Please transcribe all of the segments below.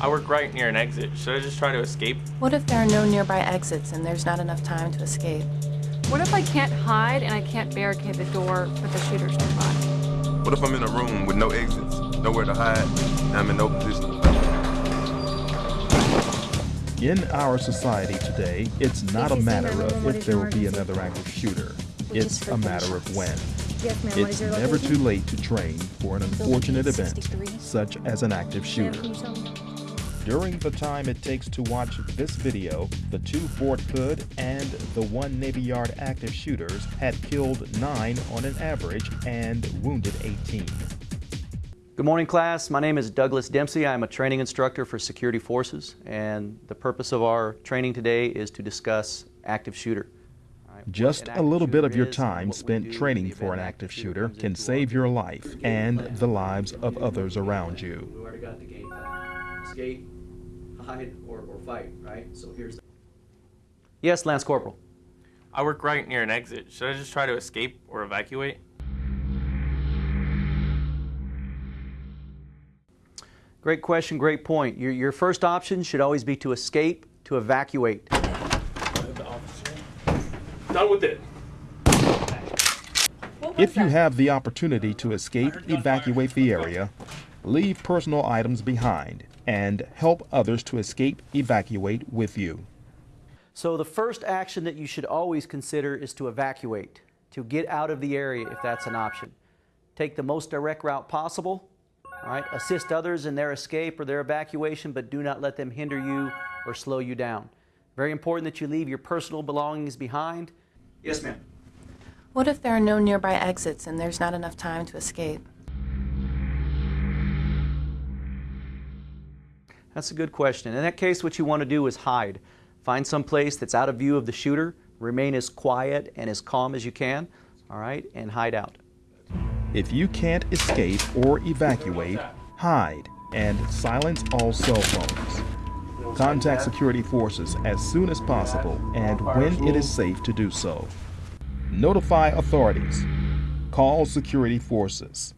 I work right near an exit. Should I just try to escape? What if there are no nearby exits and there's not enough time to escape? What if I can't hide and I can't barricade the door, but the shooter's nearby? What if I'm in a room with no exits, nowhere to hide, and I'm in no position to fight? In our society today, it's not a matter of if there will be another active shooter. It's a matter of when. Yes, ma'am. What It's never too late to train for an unfortunate event, such as an active shooter. During the time it takes to watch this video, the two Fort Hood and the one Navy Yard active shooters had killed nine on an average and wounded 18. Good morning, class. My name is Douglas Dempsey. I'm a training instructor for Security Forces, and the purpose of our training today is to discuss active shooter. All right, what Just a little bit of your time spent training for an active shooter shooter can save your life and the lives of others around you. Hide, or, or fight, right? So here's the... Yes, Lance Corporal. I work right near an exit. Should I just try to escape or evacuate? Great question, great point. Your, your first option should always be to escape, to evacuate. Done with it. If you have the opportunity to escape, evacuate the area, leave personal items behind, and help others to escape, evacuate with you. So the first action that you should always consider is to evacuate, to get out of the area if that's an option. Take the most direct route possible, all right? Assist others in their escape or their evacuation, but do not let them hinder you or slow you down. Very important that you leave your personal belongings behind. Yes, ma'am. What if there are no nearby exits and there's not enough time to escape? That's a good question. In that case, what you want to do is hide. Find some place that's out of view of the shooter, remain as quiet and as calm as you can, all right, and hide out. If you can't escape or evacuate, hide and silence all cell phones. Contact security forces as soon as possible and when it is safe to do so. Notify authorities. Call security forces.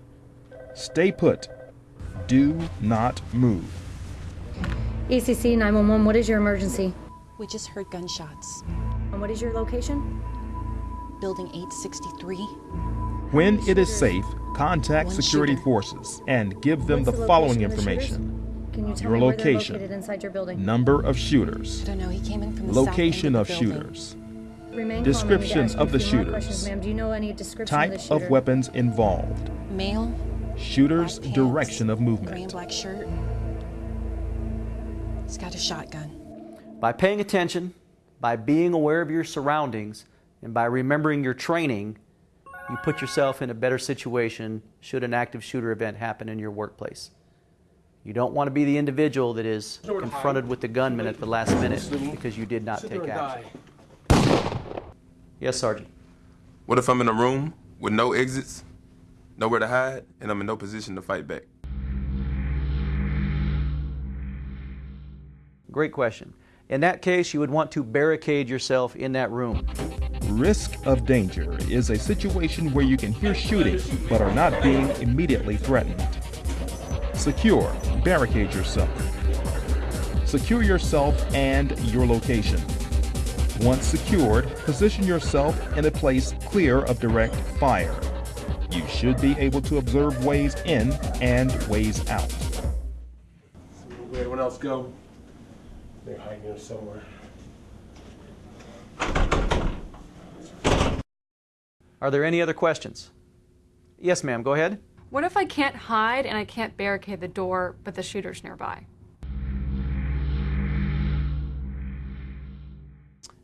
Stay put. Do not move. ECC 911, what is your emergency? We just heard gunshots. And what is your location? Building 863. When it is safe, contact One security shooter. forces and give them What's the following location of the shooters? information Can you tell Your me location. located inside your building? number of shooters, I don't know. He came in from the location south of end of, the building. shooters, Remain Description calm. I need to ask of the a few more shooters. Do you know any description type of the shooter? of weapons involved, Male. shooter's black pants, direction of Gray and movement. black shirt. He's got a shotgun. By paying attention, by being aware of your surroundings, and by remembering your training, you put yourself in a better situation should an active shooter event happen in your workplace. You don't want to be the individual that is confronted with the gunman at the last minute because you did not take action. Yes, Sergeant. What if I'm in a room with no exits, nowhere to hide, and I'm in no position to fight back? Great question. In that case, you would want to barricade yourself in that room. Risk of danger is a situation where you can hear shooting but are not being immediately threatened. Secure, barricade yourself. Secure yourself and your location. Once secured, position yourself in a place clear of direct fire. You should be able to observe ways in and ways out. Where everyone else go? They're hiding here somewhere. Are there any other questions? Yes, ma'am, go ahead. What if I can't hide and I can't barricade the door, but the shooter's nearby?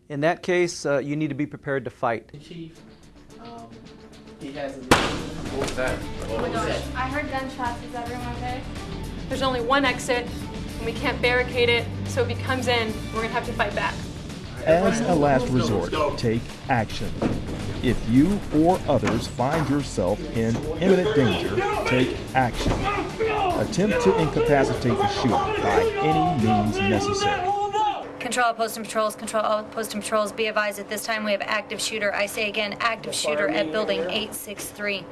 In that case, uh, you need to be prepared to fight. Chief, um, he has a. What was that? Oh my gosh, I heard gunshots. Is everyone okay? There's only one exit, and we can't barricade it, so if he comes in, we're gonna have to fight back. As a last resort, take action. If you or others find yourself in imminent danger, take action. Attempt to incapacitate the shooter by any means necessary. Control all posting patrols, control all posting patrols. Be advised at this time we have active shooter. I say again, active shooter at building 863.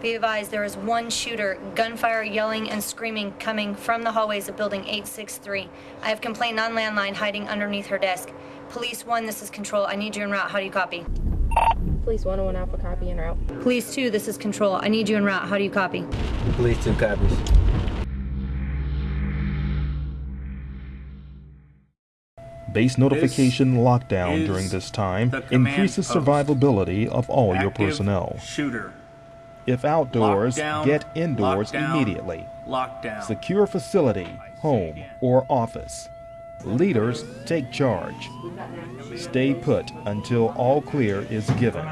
Be advised there is one shooter, gunfire, yelling, and screaming coming from the hallways of Building 863. I have complained on landline hiding underneath her desk. Police 1, this is Control. I need you en route. How do you copy? Police 101 Alpha copy en route. Police 2, this is Control. I need you en route. How do you copy? Police 2 copies. Base notification lockdown during this time increases survivability of all your personnel. Shooter. If outdoors, Lockdown, get indoors lockdown, immediately. Lockdown. Secure facility, home, or office. Leaders take charge. Stay put until all clear is given.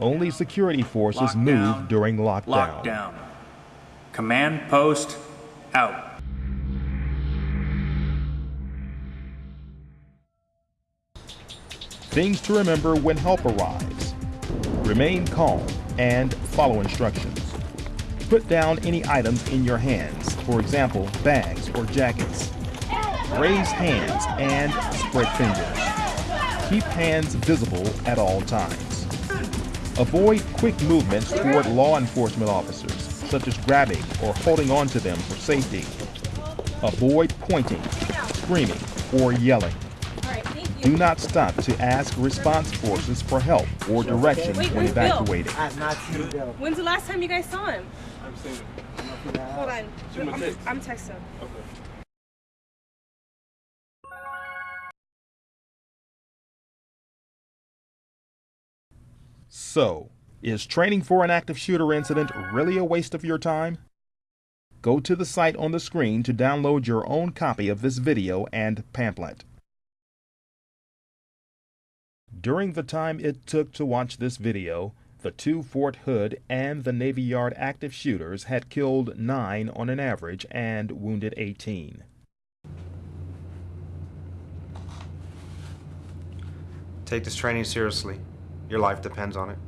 Only security forces move during lockdown. Lockdown. Command post out. Things to remember when help arrives. Remain calm and follow instructions. Put down any items in your hands, for example, bags or jackets. Raise hands and spread fingers. Keep hands visible at all times. Avoid quick movements toward law enforcement officers, such as grabbing or holding on to them for safety. Avoid pointing, screaming, or yelling. Do not stop to ask response forces for help or directions Wait, when where's Bill? evacuating. I have not seen Bill. When's the last time you guys saw him? I'm saying Hold on. I'm, text. I'm texting. So, is training for an active shooter incident really a waste of your time? Go to the site on the screen to download your own copy of this video and pamphlet. During the time it took to watch this video, the two Fort Hood and the Navy Yard active shooters had killed nine on an average and wounded 18. Take this training seriously. Your life depends on it.